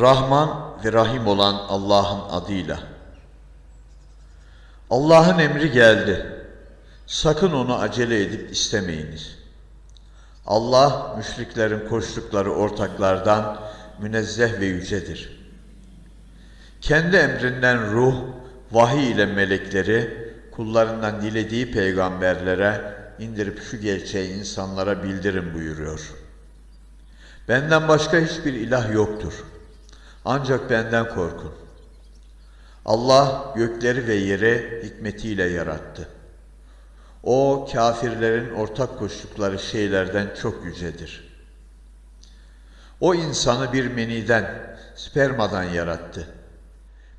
Rahman ve Rahim olan Allah'ın adıyla. Allah'ın emri geldi. Sakın onu acele edip istemeyiniz. Allah müşriklerin koştukları ortaklardan münezzeh ve yücedir. Kendi emrinden ruh, vahiy ile melekleri kullarından dilediği peygamberlere indirip şu gerçeği insanlara bildirin buyuruyor. Benden başka hiçbir ilah yoktur. Ancak benden korkun. Allah gökleri ve yeri hikmetiyle yarattı. O kafirlerin ortak koştukları şeylerden çok yücedir. O insanı bir meniden, spermadan yarattı.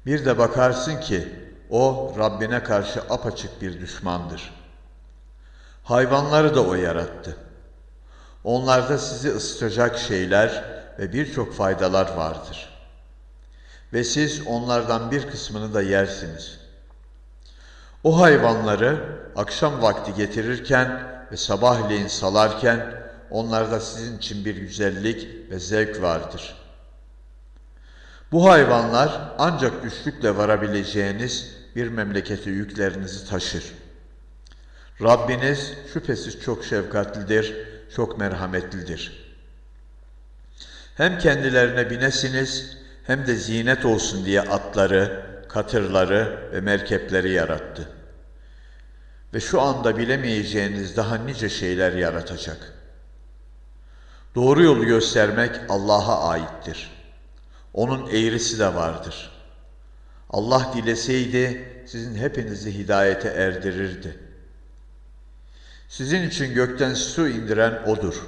Bir de bakarsın ki o Rabbine karşı apaçık bir düşmandır. Hayvanları da o yarattı. Onlarda sizi ısıtacak şeyler ve birçok faydalar vardır. Ve siz onlardan bir kısmını da yersiniz. O hayvanları akşam vakti getirirken ve sabahleyin salarken onlarda sizin için bir güzellik ve zevk vardır. Bu hayvanlar ancak güçlükle varabileceğiniz bir memlekete yüklerinizi taşır. Rabbiniz şüphesiz çok şefkatlidir, çok merhametlidir. Hem kendilerine binesiniz hem de zinet olsun diye atları, katırları ve merkepleri yarattı. Ve şu anda bilemeyeceğiniz daha nice şeyler yaratacak. Doğru yolu göstermek Allah'a aittir. Onun eğrisi de vardır. Allah dileseydi sizin hepinizi hidayete erdirirdi. Sizin için gökten su indiren O'dur.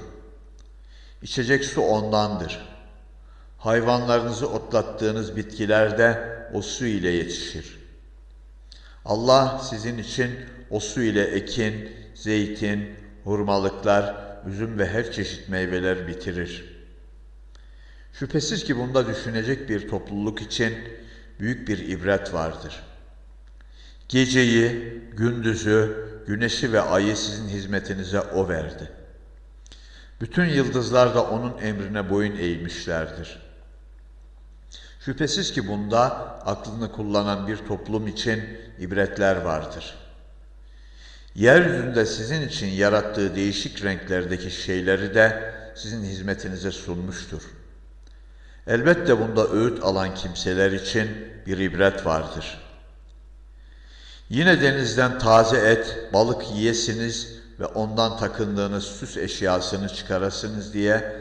İçecek su O'ndandır. Hayvanlarınızı otlattığınız bitkiler de o su ile yetişir. Allah sizin için o su ile ekin, zeytin, hurmalıklar, üzüm ve her çeşit meyveler bitirir. Şüphesiz ki bunda düşünecek bir topluluk için büyük bir ibret vardır. Geceyi, gündüzü, güneşi ve ayı sizin hizmetinize O verdi. Bütün yıldızlar da O'nun emrine boyun eğmişlerdir. Şüphesiz ki bunda aklını kullanan bir toplum için ibretler vardır. Yeryüzünde sizin için yarattığı değişik renklerdeki şeyleri de sizin hizmetinize sunmuştur. Elbette bunda öğüt alan kimseler için bir ibret vardır. Yine denizden taze et, balık yiyesiniz ve ondan takındığınız süs eşyasını çıkarasınız diye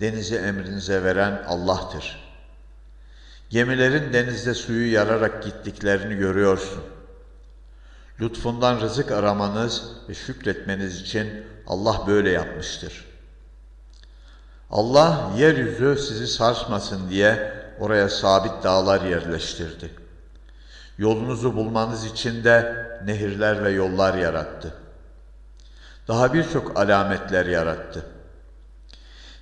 denizi emrinize veren Allah'tır. Gemilerin denizde suyu yararak gittiklerini görüyorsun. Lütfundan rızık aramanız ve şükretmeniz için Allah böyle yapmıştır. Allah yeryüzü sizi sarsmasın diye oraya sabit dağlar yerleştirdi. Yolunuzu bulmanız için de nehirler ve yollar yarattı. Daha birçok alametler yarattı.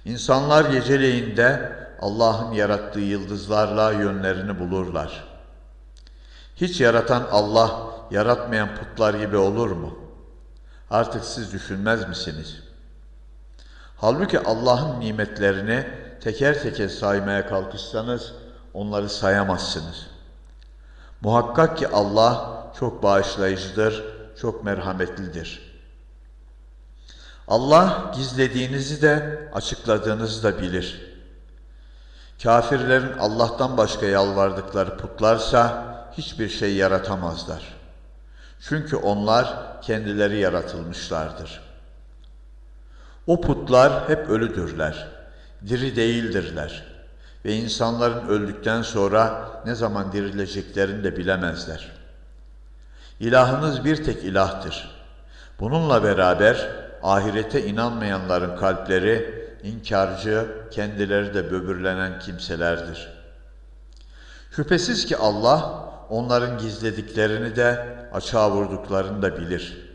İnsanlar geceleyinde Allah'ın yarattığı yıldızlarla yönlerini bulurlar. Hiç yaratan Allah, yaratmayan putlar gibi olur mu? Artık siz düşünmez misiniz? Halbuki Allah'ın nimetlerini teker teker saymaya kalkışsanız onları sayamazsınız. Muhakkak ki Allah çok bağışlayıcıdır, çok merhametlidir. Allah gizlediğinizi de açıkladığınızı da bilir. Kafirlerin Allah'tan başka yalvardıkları putlarsa hiçbir şey yaratamazlar. Çünkü onlar kendileri yaratılmışlardır. O putlar hep ölüdürler, diri değildirler ve insanların öldükten sonra ne zaman dirileceklerini de bilemezler. İlahınız bir tek ilahtır. Bununla beraber ahirete inanmayanların kalpleri inkarcı, kendileri de böbürlenen kimselerdir. Şüphesiz ki Allah onların gizlediklerini de açığa vurduklarını da bilir.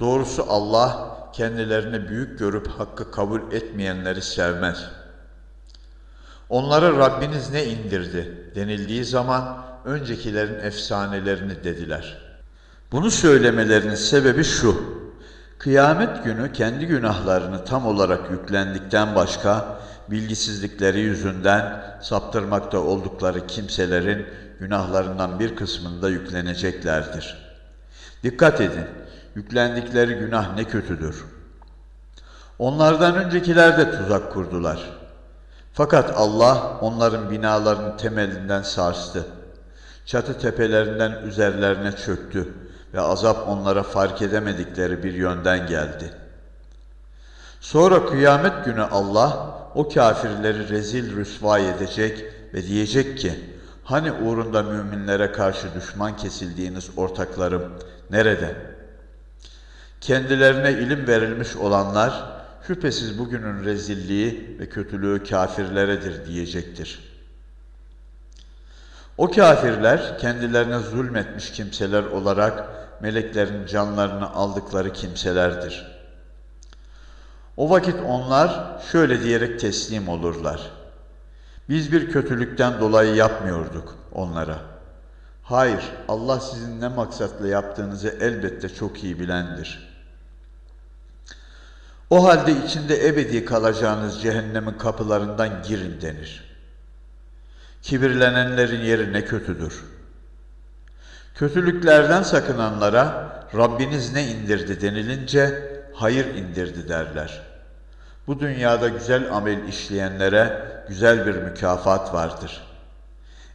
Doğrusu Allah kendilerini büyük görüp hakkı kabul etmeyenleri sevmez. Onlara Rabbiniz ne indirdi denildiği zaman öncekilerin efsanelerini dediler. Bunu söylemelerinin sebebi şu. Kıyamet günü kendi günahlarını tam olarak yüklendikten başka bilgisizlikleri yüzünden saptırmakta oldukları kimselerin günahlarından bir kısmında yükleneceklerdir. Dikkat edin, yüklendikleri günah ne kötüdür. Onlardan öncekiler de tuzak kurdular. Fakat Allah onların binalarını temelinden sarstı. Çatı tepelerinden üzerlerine çöktü ve azap onlara fark edemedikleri bir yönden geldi. Sonra kıyamet günü Allah o kafirleri rezil rüsva edecek ve diyecek ki, hani uğrunda müminlere karşı düşman kesildiğiniz ortaklarım nerede? Kendilerine ilim verilmiş olanlar, şüphesiz bugünün rezilliği ve kötülüğü kafirleredir diyecektir. O kafirler kendilerine zulmetmiş kimseler olarak meleklerin canlarını aldıkları kimselerdir. O vakit onlar şöyle diyerek teslim olurlar. Biz bir kötülükten dolayı yapmıyorduk onlara. Hayır, Allah sizin ne maksatla yaptığınızı elbette çok iyi bilendir. O halde içinde ebedi kalacağınız cehennemin kapılarından girin denir. Kibirlenenlerin yeri ne kötüdür. Kötülüklerden sakınanlara Rabbiniz ne indirdi denilince hayır indirdi derler. Bu dünyada güzel amel işleyenlere güzel bir mükafat vardır.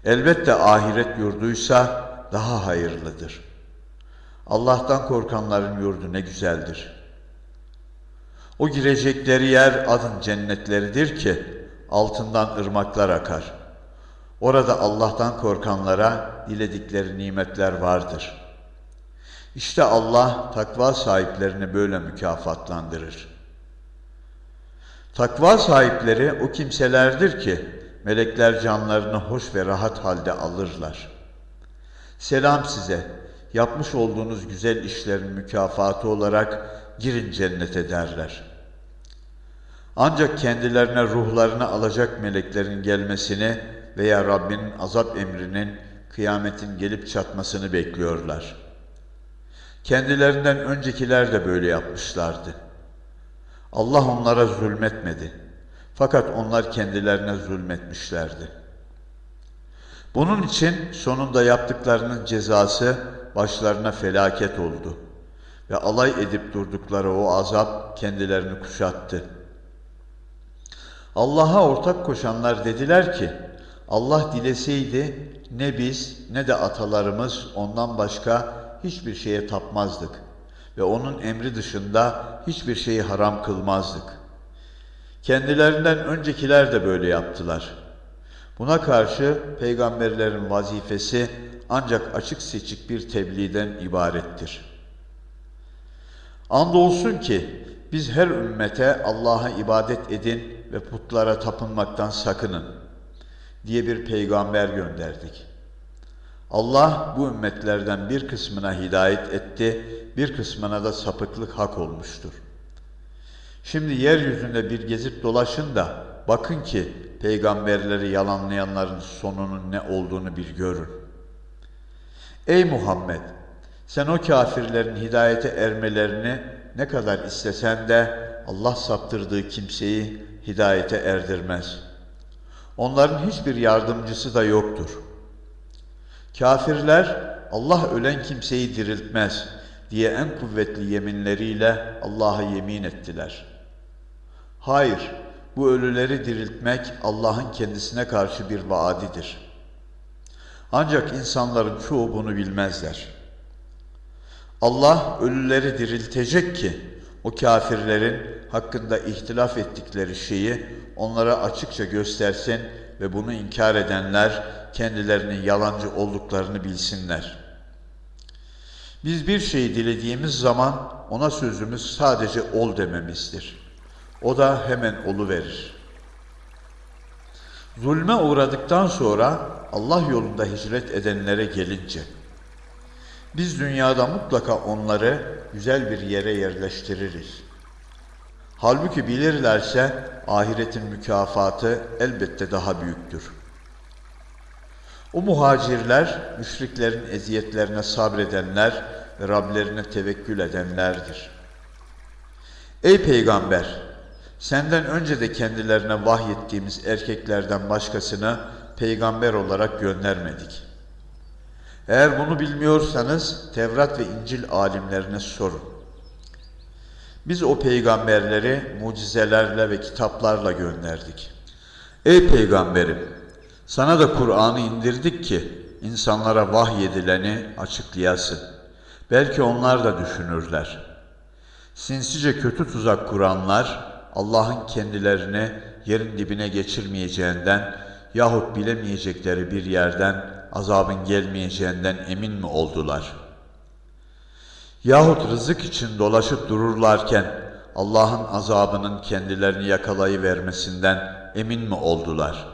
Elbette ahiret yurduysa daha hayırlıdır. Allah'tan korkanların yurdu ne güzeldir. O girecekleri yer adın cennetleridir ki altından ırmaklar akar. Orada Allah'tan korkanlara diledikleri nimetler vardır.'' İşte Allah takva sahiplerini böyle mükafatlandırır. Takva sahipleri o kimselerdir ki melekler canlarını hoş ve rahat halde alırlar. Selam size, yapmış olduğunuz güzel işlerin mükafatı olarak girin cennete derler. Ancak kendilerine ruhlarını alacak meleklerin gelmesini veya Rabbinin azap emrinin kıyametin gelip çatmasını bekliyorlar.'' Kendilerinden öncekiler de böyle yapmışlardı. Allah onlara zulmetmedi. Fakat onlar kendilerine zulmetmişlerdi. Bunun için sonunda yaptıklarının cezası başlarına felaket oldu. Ve alay edip durdukları o azap kendilerini kuşattı. Allah'a ortak koşanlar dediler ki, Allah dileseydi ne biz ne de atalarımız ondan başka hiçbir şeye tapmazdık ve onun emri dışında hiçbir şeyi haram kılmazdık. Kendilerinden öncekiler de böyle yaptılar. Buna karşı peygamberlerin vazifesi ancak açık seçik bir tebliğden ibarettir. Andolsun ki biz her ümmete Allah'a ibadet edin ve putlara tapınmaktan sakının diye bir peygamber gönderdik. Allah bu ümmetlerden bir kısmına hidayet etti, bir kısmına da sapıklık hak olmuştur. Şimdi yeryüzünde bir gezip dolaşın da bakın ki peygamberleri yalanlayanların sonunun ne olduğunu bir görün. Ey Muhammed! Sen o kafirlerin hidayete ermelerini ne kadar istesen de Allah saptırdığı kimseyi hidayete erdirmez. Onların hiçbir yardımcısı da yoktur.'' Kafirler Allah ölen kimseyi diriltmez diye en kuvvetli yeminleriyle Allah'a yemin ettiler. Hayır, bu ölüleri diriltmek Allah'ın kendisine karşı bir vaadidir. Ancak insanların çoğu bunu bilmezler. Allah ölüleri diriltecek ki o kafirlerin hakkında ihtilaf ettikleri şeyi onlara açıkça göstersin ve bunu inkar edenler kendilerinin yalancı olduklarını bilsinler. Biz bir şeyi dilediğimiz zaman ona sözümüz sadece ol dememizdir. O da hemen olu verir. Zulme uğradıktan sonra Allah yolunda hicret edenlere gelince biz dünyada mutlaka onları güzel bir yere yerleştiririz. Halbuki bilirlerse ahiretin mükafatı elbette daha büyüktür. O muhacirler, müşriklerin eziyetlerine sabredenler ve Rablerine tevekkül edenlerdir. Ey peygamber! Senden önce de kendilerine vahyettiğimiz erkeklerden başkasını peygamber olarak göndermedik. Eğer bunu bilmiyorsanız Tevrat ve İncil alimlerine sorun. Biz o peygamberleri mucizelerle ve kitaplarla gönderdik. Ey peygamberim! Sana da Kur'an'ı indirdik ki insanlara vahyedileni açıklayasın. Belki onlar da düşünürler. Sinsice kötü tuzak kuranlar Allah'ın kendilerini yerin dibine geçirmeyeceğinden yahut bilemeyecekleri bir yerden azabın gelmeyeceğinden emin mi oldular? Yahut rızık için dolaşıp dururlarken Allah'ın azabının kendilerini yakalayıvermesinden emin mi oldular?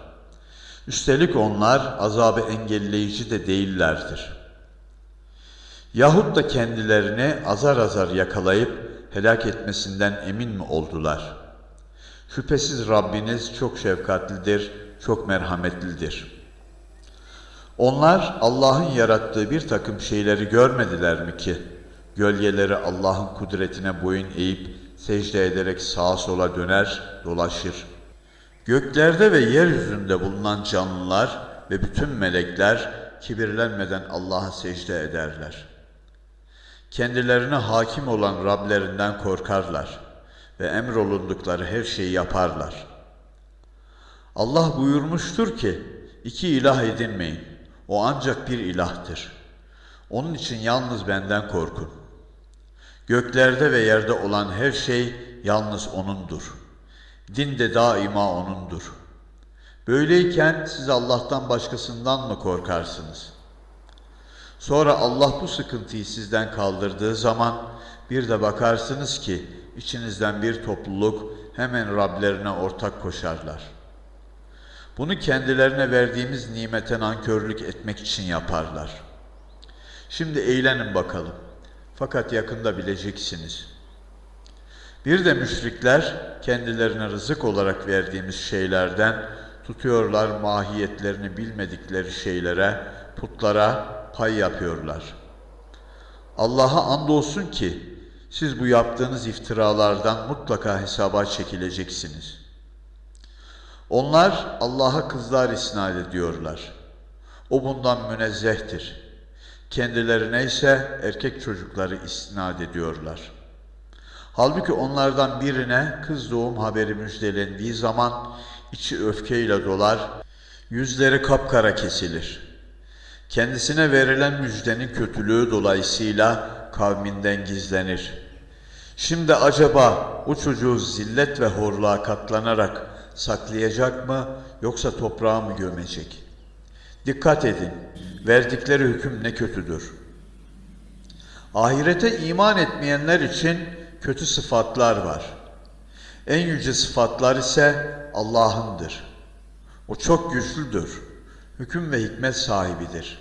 Üstelik onlar azabı engelleyici de değillerdir. Yahut da kendilerini azar azar yakalayıp helak etmesinden emin mi oldular? Şüphesiz Rabbiniz çok şefkatlidir, çok merhametlidir. Onlar Allah'ın yarattığı bir takım şeyleri görmediler mi ki? Gölgeleri Allah'ın kudretine boyun eğip secde ederek sağa sola döner, dolaşır. Göklerde ve yeryüzünde bulunan canlılar ve bütün melekler kibirlenmeden Allah'a secde ederler. Kendilerine hakim olan Rablerinden korkarlar ve emrolundukları her şeyi yaparlar. Allah buyurmuştur ki, iki ilah edinmeyin, o ancak bir ilahtır. Onun için yalnız benden korkun. Göklerde ve yerde olan her şey yalnız O'nundur. Din de daima O'nundur. Böyleyken siz Allah'tan başkasından mı korkarsınız? Sonra Allah bu sıkıntıyı sizden kaldırdığı zaman bir de bakarsınız ki içinizden bir topluluk hemen Rablerine ortak koşarlar. Bunu kendilerine verdiğimiz nimete nankörlük etmek için yaparlar. Şimdi eğlenin bakalım. Fakat yakında bileceksiniz. Bir de müşrikler kendilerine rızık olarak verdiğimiz şeylerden tutuyorlar mahiyetlerini bilmedikleri şeylere, putlara pay yapıyorlar. Allah'a andolsun ki siz bu yaptığınız iftiralardan mutlaka hesaba çekileceksiniz. Onlar Allah'a kızlar isnat ediyorlar. O bundan münezzehtir. Kendilerine ise erkek çocukları isnat ediyorlar. Halbuki onlardan birine kız doğum haberi müjdelendiği zaman içi öfkeyle dolar, yüzleri kapkara kesilir. Kendisine verilen müjdenin kötülüğü dolayısıyla kavminden gizlenir. Şimdi acaba o çocuğu zillet ve horluğa katlanarak saklayacak mı yoksa toprağa mı gömecek? Dikkat edin, verdikleri hüküm ne kötüdür. Ahirete iman etmeyenler için kötü sıfatlar var. En yüce sıfatlar ise Allah'ındır. O çok güçlüdür. Hüküm ve hikmet sahibidir.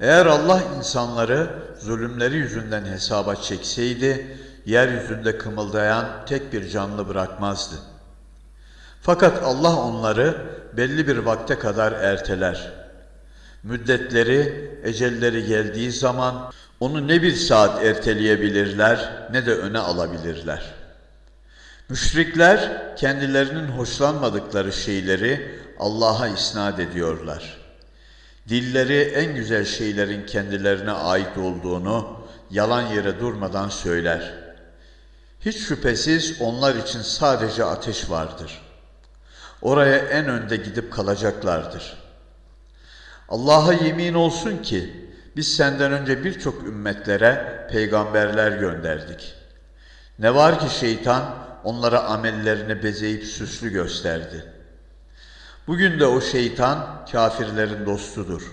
Eğer Allah insanları zulümleri yüzünden hesaba çekseydi, yeryüzünde kımıldayan tek bir canlı bırakmazdı. Fakat Allah onları belli bir vakte kadar erteler. Müddetleri, ecelleri geldiği zaman onu ne bir saat erteleyebilirler ne de öne alabilirler. Müşrikler kendilerinin hoşlanmadıkları şeyleri Allah'a isnat ediyorlar. Dilleri en güzel şeylerin kendilerine ait olduğunu yalan yere durmadan söyler. Hiç şüphesiz onlar için sadece ateş vardır. Oraya en önde gidip kalacaklardır. Allah'a yemin olsun ki biz senden önce birçok ümmetlere peygamberler gönderdik. Ne var ki şeytan onlara amellerini bezeyip süslü gösterdi. Bugün de o şeytan kafirlerin dostudur.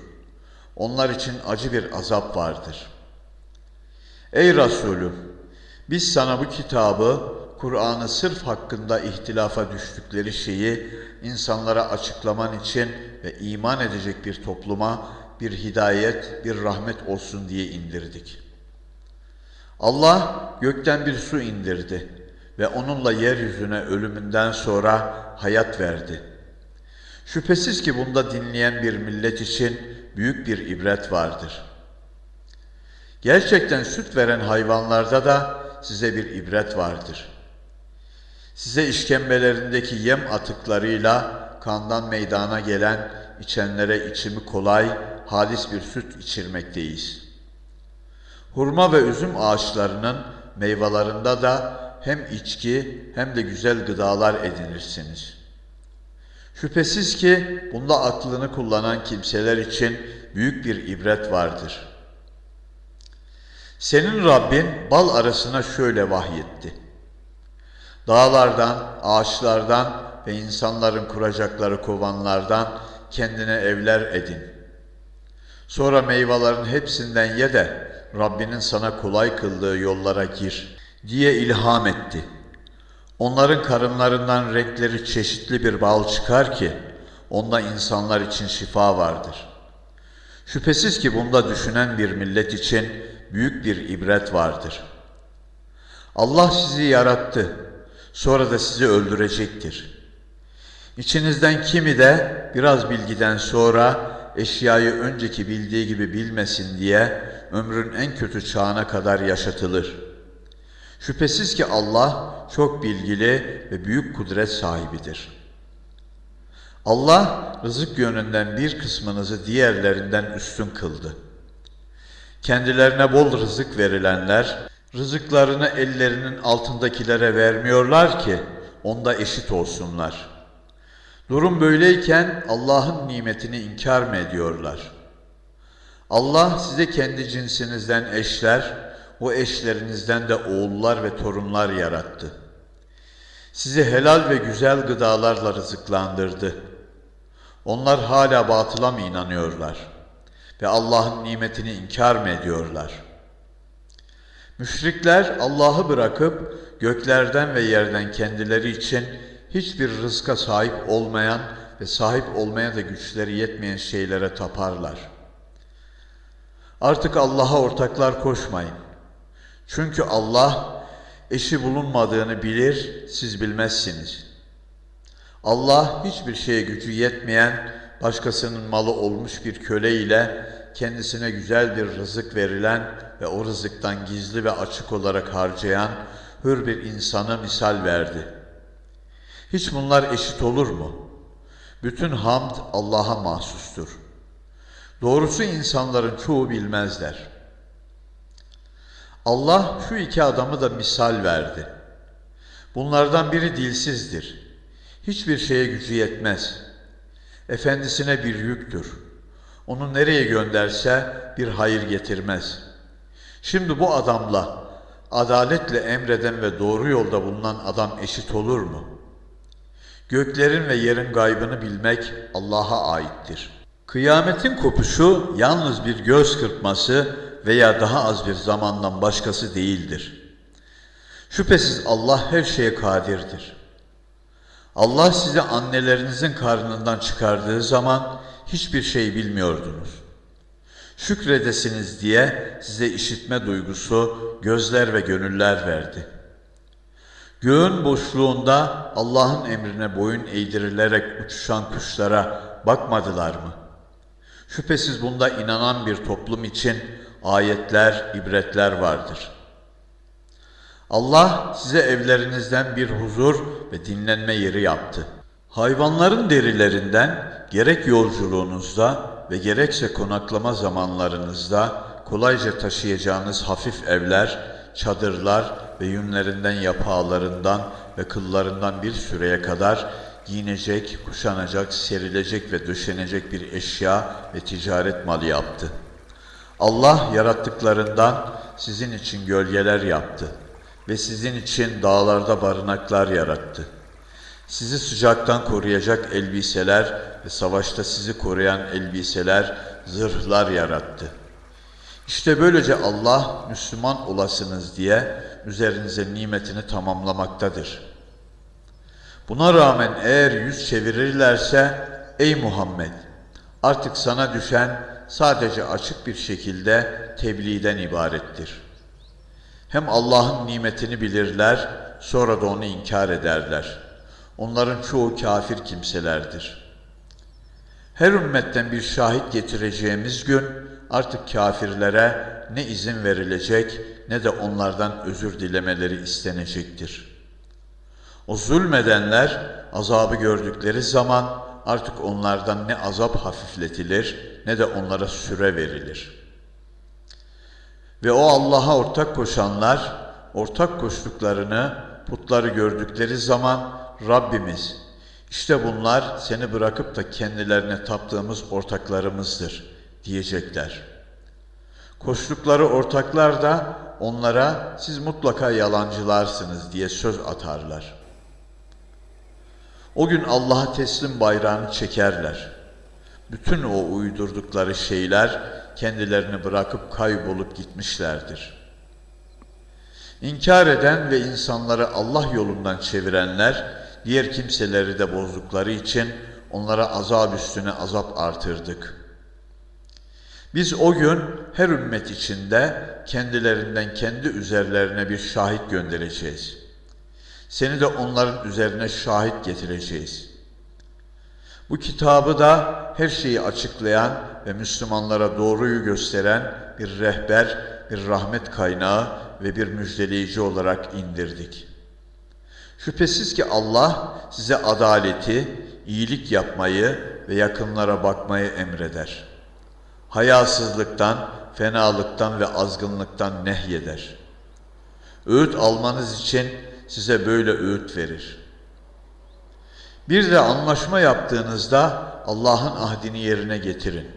Onlar için acı bir azap vardır. Ey Resulüm! Biz sana bu kitabı, Kur'an'ı sırf hakkında ihtilafa düştükleri şeyi insanlara açıklaman için ve iman edecek bir topluma bir hidayet, bir rahmet olsun diye indirdik. Allah gökten bir su indirdi ve onunla yeryüzüne ölümünden sonra hayat verdi. Şüphesiz ki bunda dinleyen bir millet için büyük bir ibret vardır. Gerçekten süt veren hayvanlarda da size bir ibret vardır. Size işkembelerindeki yem atıklarıyla kandan meydana gelen içenlere içimi kolay, halis bir süt içirmekteyiz. Hurma ve üzüm ağaçlarının meyvelerinde da hem içki hem de güzel gıdalar edinirsiniz. Şüphesiz ki bunda aklını kullanan kimseler için büyük bir ibret vardır. Senin Rabbin bal arasına şöyle vahyetti. Dağlardan, ağaçlardan ve insanların kuracakları kovanlardan kendine evler edin. Sonra meyvelerin hepsinden ye de Rabbinin sana kolay kıldığı yollara gir diye ilham etti. Onların karınlarından renkleri çeşitli bir bal çıkar ki onda insanlar için şifa vardır. Şüphesiz ki bunda düşünen bir millet için büyük bir ibret vardır. Allah sizi yarattı, sonra da sizi öldürecektir. İçinizden kimi de biraz bilgiden sonra eşyayı önceki bildiği gibi bilmesin diye ömrün en kötü çağına kadar yaşatılır. Şüphesiz ki Allah çok bilgili ve büyük kudret sahibidir. Allah rızık yönünden bir kısmınızı diğerlerinden üstün kıldı. Kendilerine bol rızık verilenler, rızıklarını ellerinin altındakilere vermiyorlar ki onda eşit olsunlar. Durum böyleyken Allah'ın nimetini inkar mı ediyorlar? Allah size kendi cinsinizden eşler, o eşlerinizden de oğullar ve torunlar yarattı. Sizi helal ve güzel gıdalarla rızıklandırdı. Onlar hala batıla mı inanıyorlar? Ve Allah'ın nimetini inkar mı ediyorlar? Müşrikler Allah'ı bırakıp göklerden ve yerden kendileri için hiçbir rızka sahip olmayan ve sahip olmaya da güçleri yetmeyen şeylere taparlar. Artık Allah'a ortaklar koşmayın. Çünkü Allah eşi bulunmadığını bilir, siz bilmezsiniz. Allah hiçbir şeye gücü yetmeyen, başkasının malı olmuş bir köle ile kendisine güzel bir rızık verilen ve o rızıktan gizli ve açık olarak harcayan hür bir insana misal verdi. Hiç bunlar eşit olur mu? Bütün hamd Allah'a mahsustur. Doğrusu insanların çoğu bilmezler. Allah şu iki adamı da misal verdi. Bunlardan biri dilsizdir. Hiçbir şeye gücü yetmez. Efendisine bir yüktür. Onu nereye gönderse bir hayır getirmez. Şimdi bu adamla adaletle emreden ve doğru yolda bulunan adam eşit olur mu? Göklerin ve yerin gaybını bilmek Allah'a aittir. Kıyametin kopuşu yalnız bir göz kırpması veya daha az bir zamandan başkası değildir. Şüphesiz Allah her şeye kadirdir. Allah sizi annelerinizin karnından çıkardığı zaman hiçbir şey bilmiyordunuz. Şükredesiniz diye size işitme duygusu, gözler ve gönüller verdi. Göğün boşluğunda Allah'ın emrine boyun eğdirilerek uçuşan kuşlara bakmadılar mı? Şüphesiz bunda inanan bir toplum için ayetler, ibretler vardır. Allah size evlerinizden bir huzur ve dinlenme yeri yaptı. Hayvanların derilerinden gerek yolculuğunuzda ve gerekse konaklama zamanlarınızda kolayca taşıyacağınız hafif evler, çadırlar ve yünlerinden yapağlarından ve kıllarından bir süreye kadar giyinecek, kuşanacak, serilecek ve döşenecek bir eşya ve ticaret malı yaptı. Allah yarattıklarından sizin için gölgeler yaptı ve sizin için dağlarda barınaklar yarattı. Sizi sıcaktan koruyacak elbiseler ve savaşta sizi koruyan elbiseler, zırhlar yarattı. İşte böylece Allah Müslüman olasınız diye üzerinize nimetini tamamlamaktadır. Buna rağmen eğer yüz çevirirlerse ey Muhammed artık sana düşen sadece açık bir şekilde tebliğden ibarettir. Hem Allah'ın nimetini bilirler, sonra da onu inkar ederler. Onların çoğu kafir kimselerdir. Her ümmetten bir şahit getireceğimiz gün artık kafirlere ne izin verilecek ne de onlardan özür dilemeleri istenecektir. O zulmedenler azabı gördükleri zaman artık onlardan ne azap hafifletilir ne de onlara süre verilir. Ve o Allah'a ortak koşanlar ortak koştuklarını putları gördükleri zaman Rabbimiz işte bunlar seni bırakıp da kendilerine taptığımız ortaklarımızdır diyecekler. Koştukları ortaklar da onlara siz mutlaka yalancılarsınız diye söz atarlar. O gün Allah'a teslim bayrağını çekerler. Bütün o uydurdukları şeyler kendilerini bırakıp kaybolup gitmişlerdir. İnkar eden ve insanları Allah yolundan çevirenler diğer kimseleri de bozdukları için onlara azap üstüne azap artırdık. Biz o gün her ümmet içinde kendilerinden kendi üzerlerine bir şahit göndereceğiz. Seni de onların üzerine şahit getireceğiz. Bu kitabı da her şeyi açıklayan ve Müslümanlara doğruyu gösteren bir rehber, bir rahmet kaynağı ve bir müjdeleyici olarak indirdik. Şüphesiz ki Allah size adaleti, iyilik yapmayı ve yakınlara bakmayı emreder. Hayasızlıktan, fenalıktan ve azgınlıktan nehyeder. Öğüt almanız için size böyle öğüt verir. Bir de anlaşma yaptığınızda Allah'ın ahdini yerine getirin.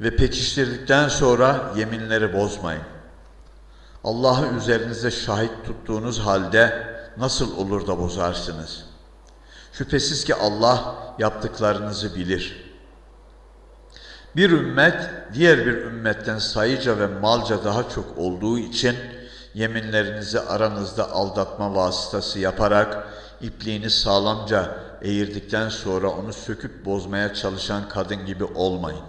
Ve pekiştirdikten sonra yeminleri bozmayın. Allah'ı üzerinize şahit tuttuğunuz halde nasıl olur da bozarsınız? Şüphesiz ki Allah yaptıklarınızı bilir. Bir ümmet diğer bir ümmetten sayıca ve malca daha çok olduğu için yeminlerinizi aranızda aldatma vasıtası yaparak ipliğini sağlamca eğirdikten sonra onu söküp bozmaya çalışan kadın gibi olmayın.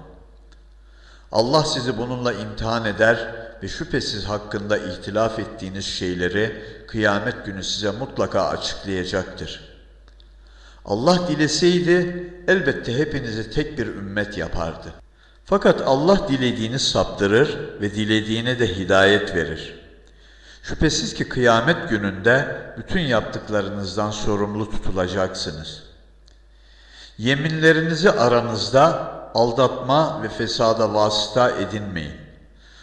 Allah sizi bununla imtihan eder ve şüphesiz hakkında ihtilaf ettiğiniz şeyleri kıyamet günü size mutlaka açıklayacaktır. Allah dileseydi elbette hepinizi tek bir ümmet yapardı. Fakat Allah dilediğini saptırır ve dilediğine de hidayet verir. Şüphesiz ki kıyamet gününde bütün yaptıklarınızdan sorumlu tutulacaksınız. Yeminlerinizi aranızda aldatma ve fesada vasıta edinmeyin.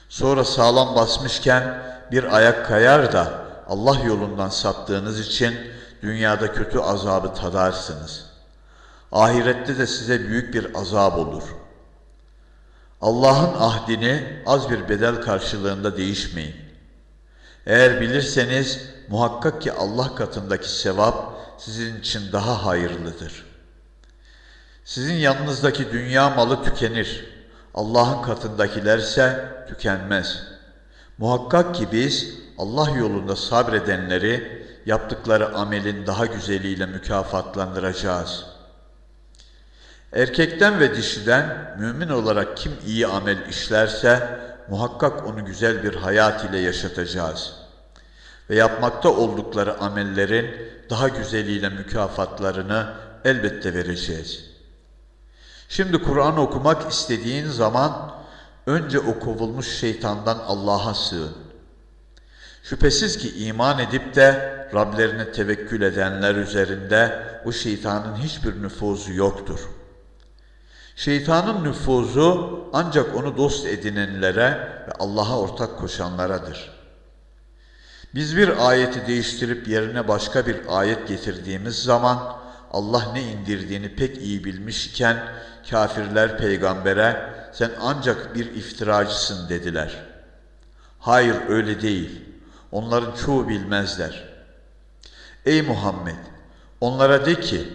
Sonra sağlam basmışken bir ayak kayar da Allah yolundan saptığınız için dünyada kötü azabı tadarsınız. Ahirette de size büyük bir azap olur. Allah'ın ahdini az bir bedel karşılığında değişmeyin. Eğer bilirseniz muhakkak ki Allah katındaki sevap sizin için daha hayırlıdır. Sizin yanınızdaki dünya malı tükenir. Allah'ın katındakilerse tükenmez. Muhakkak ki biz Allah yolunda sabredenleri yaptıkları amelin daha güzeliyle mükafatlandıracağız. Erkekten ve dişiden mümin olarak kim iyi amel işlerse muhakkak onu güzel bir hayat ile yaşatacağız. Ve yapmakta oldukları amellerin daha güzeliyle mükafatlarını elbette vereceğiz. Şimdi Kur'an okumak istediğin zaman önce o kovulmuş şeytandan Allah'a sığın. Şüphesiz ki iman edip de Rablerine tevekkül edenler üzerinde o şeytanın hiçbir nüfuzu yoktur.'' Şeytanın nüfuzu ancak onu dost edinenlere ve Allah'a ortak koşanlaradır. Biz bir ayeti değiştirip yerine başka bir ayet getirdiğimiz zaman Allah ne indirdiğini pek iyi bilmiş iken kafirler peygambere sen ancak bir iftiracısın dediler. Hayır öyle değil. Onların çoğu bilmezler. Ey Muhammed! Onlara de ki,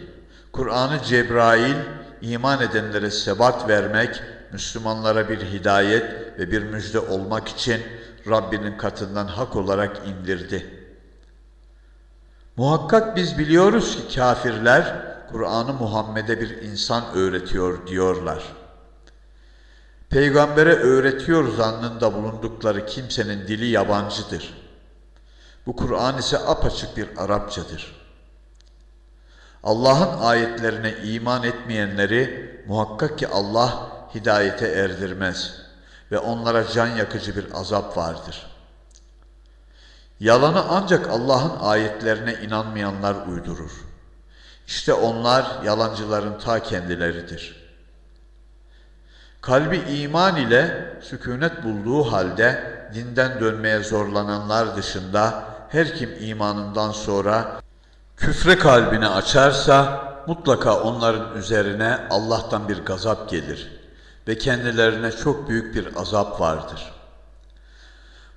Kur'an'ı Cebrail iman edenlere sebat vermek, Müslümanlara bir hidayet ve bir müjde olmak için Rabbinin katından hak olarak indirdi. Muhakkak biz biliyoruz ki kafirler Kur'an'ı Muhammed'e bir insan öğretiyor diyorlar. Peygambere öğretiyor zannında bulundukları kimsenin dili yabancıdır. Bu Kur'an ise apaçık bir Arapçadır.'' Allah'ın ayetlerine iman etmeyenleri muhakkak ki Allah hidayete erdirmez ve onlara can yakıcı bir azap vardır. Yalanı ancak Allah'ın ayetlerine inanmayanlar uydurur. İşte onlar yalancıların ta kendileridir. Kalbi iman ile sükunet bulduğu halde dinden dönmeye zorlananlar dışında her kim imanından sonra küfre kalbini açarsa mutlaka onların üzerine Allah'tan bir gazap gelir ve kendilerine çok büyük bir azap vardır.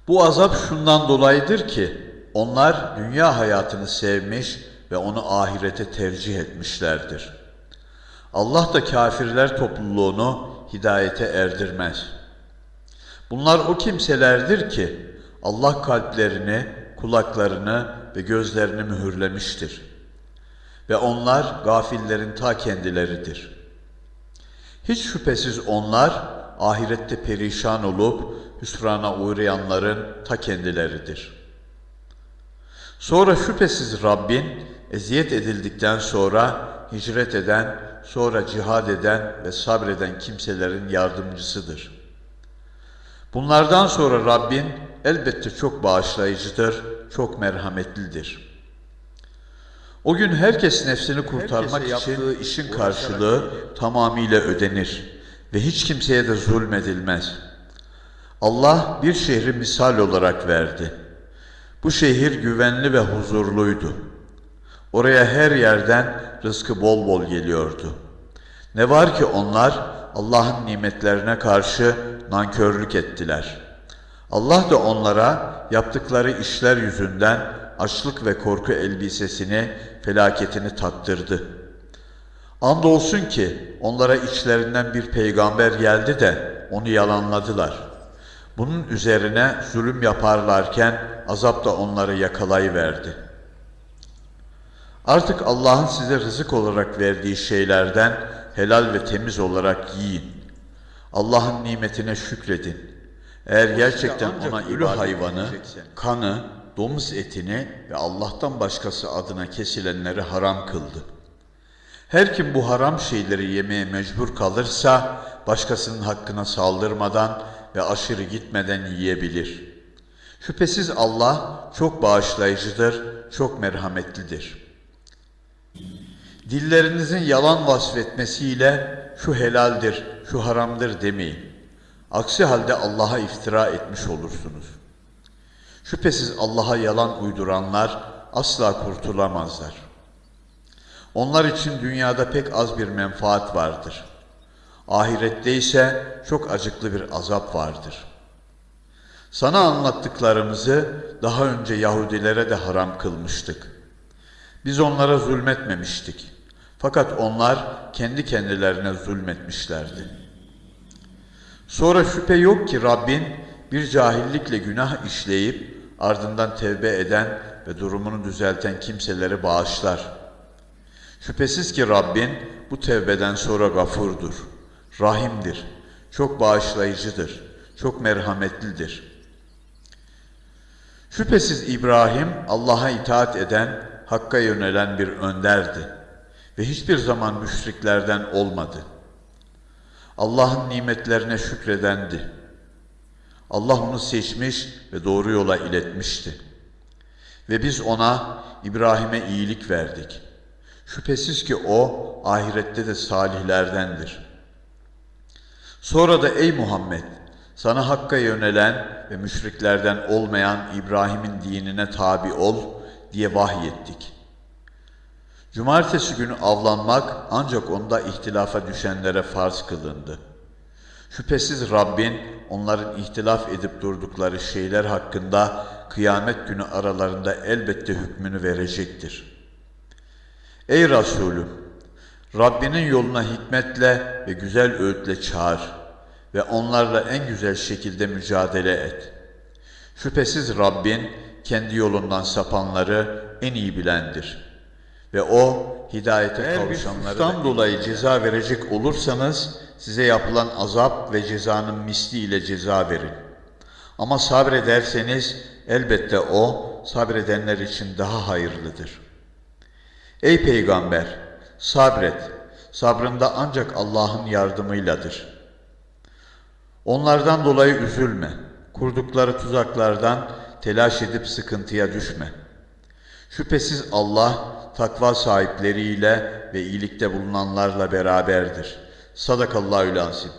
Bu azap şundan dolayıdır ki onlar dünya hayatını sevmiş ve onu ahirete tercih etmişlerdir. Allah da kafirler topluluğunu hidayete erdirmez. Bunlar o kimselerdir ki Allah kalplerini, kulaklarını ve gözlerini mühürlemiştir. Ve onlar gafillerin ta kendileridir. Hiç şüphesiz onlar ahirette perişan olup hüsrana uğrayanların ta kendileridir. Sonra şüphesiz Rabbin eziyet edildikten sonra hicret eden, sonra cihad eden ve sabreden kimselerin yardımcısıdır. Bunlardan sonra Rabbin elbette çok bağışlayıcıdır, çok merhametlidir. O gün herkes nefsini kurtarmak Herkese için işin karşılığı tamamıyla ödenir ve hiç kimseye de zulmedilmez. Allah bir şehri misal olarak verdi. Bu şehir güvenli ve huzurluydu. Oraya her yerden rızkı bol bol geliyordu. Ne var ki onlar Allah'ın nimetlerine karşı nankörlük ettiler. Allah da onlara yaptıkları işler yüzünden açlık ve korku elbisesini, felaketini tattırdı. Andolsun ki onlara içlerinden bir peygamber geldi de onu yalanladılar. Bunun üzerine zulüm yaparlarken azap da onları yakalayıverdi. Artık Allah'ın size rızık olarak verdiği şeylerden helal ve temiz olarak yiyin. Allah'ın nimetine şükredin. Eğer gerçekten ona ölü hayvanı, kanı, domuz etini ve Allah'tan başkası adına kesilenleri haram kıldı. Her kim bu haram şeyleri yemeye mecbur kalırsa başkasının hakkına saldırmadan ve aşırı gitmeden yiyebilir. Şüphesiz Allah çok bağışlayıcıdır, çok merhametlidir. Dillerinizin yalan vasfetmesiyle şu helaldir, şu haramdır demeyin. Aksi halde Allah'a iftira etmiş olursunuz. Şüphesiz Allah'a yalan uyduranlar asla kurtulamazlar. Onlar için dünyada pek az bir menfaat vardır. Ahirette ise çok acıklı bir azap vardır. Sana anlattıklarımızı daha önce Yahudilere de haram kılmıştık. Biz onlara zulmetmemiştik. Fakat onlar kendi kendilerine zulmetmişlerdi. Sonra şüphe yok ki Rabbin bir cahillikle günah işleyip ardından tevbe eden ve durumunu düzelten kimseleri bağışlar. Şüphesiz ki Rabbin bu tevbeden sonra gafurdur, rahimdir, çok bağışlayıcıdır, çok merhametlidir. Şüphesiz İbrahim Allah'a itaat eden, Hakk'a yönelen bir önderdi ve hiçbir zaman müşriklerden olmadı. Allah'ın nimetlerine şükredendi. Allah onu seçmiş ve doğru yola iletmişti. Ve biz ona İbrahim'e iyilik verdik. Şüphesiz ki o ahirette de salihlerdendir. Sonra da ey Muhammed sana Hakk'a yönelen ve müşriklerden olmayan İbrahim'in dinine tabi ol diye vahyettik. Cumartesi günü avlanmak ancak onda ihtilafa düşenlere farz kılındı. Şüphesiz Rabbin onların ihtilaf edip durdukları şeyler hakkında kıyamet günü aralarında elbette hükmünü verecektir. Ey Resulüm! Rabbinin yoluna hikmetle ve güzel öğütle çağır ve onlarla en güzel şekilde mücadele et. Şüphesiz Rabbin kendi yolundan sapanları en iyi bilendir. Ve O hidayete Eğer kavuşanları da dolayı ceza verecek olursanız size yapılan azap ve cezanın misli ile ceza verin. Ama sabrederseniz elbette o sabredenler için daha hayırlıdır. Ey peygamber sabret. Sabrında ancak Allah'ın yardımıyladır. Onlardan dolayı üzülme. Kurdukları tuzaklardan telaş edip sıkıntıya düşme. Şüphesiz Allah takva sahipleriyle ve iyilikte bulunanlarla beraberdir. Sadakallahü lazim.